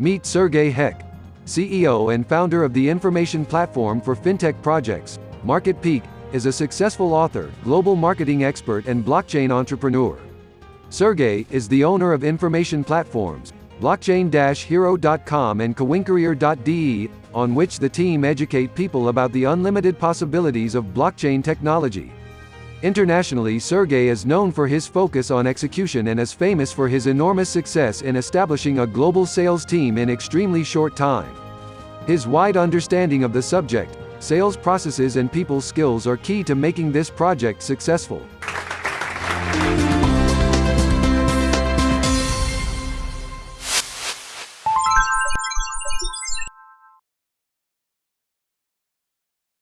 Meet Sergey Heck, CEO and founder of the information platform for fintech projects, MarketPeak, is a successful author, global marketing expert and blockchain entrepreneur. Sergey is the owner of information platforms, blockchain-hero.com and coincareer.de, on which the team educate people about the unlimited possibilities of blockchain technology. Internationally Sergey is known for his focus on execution and is famous for his enormous success in establishing a global sales team in extremely short time. His wide understanding of the subject, sales processes and people skills are key to making this project successful.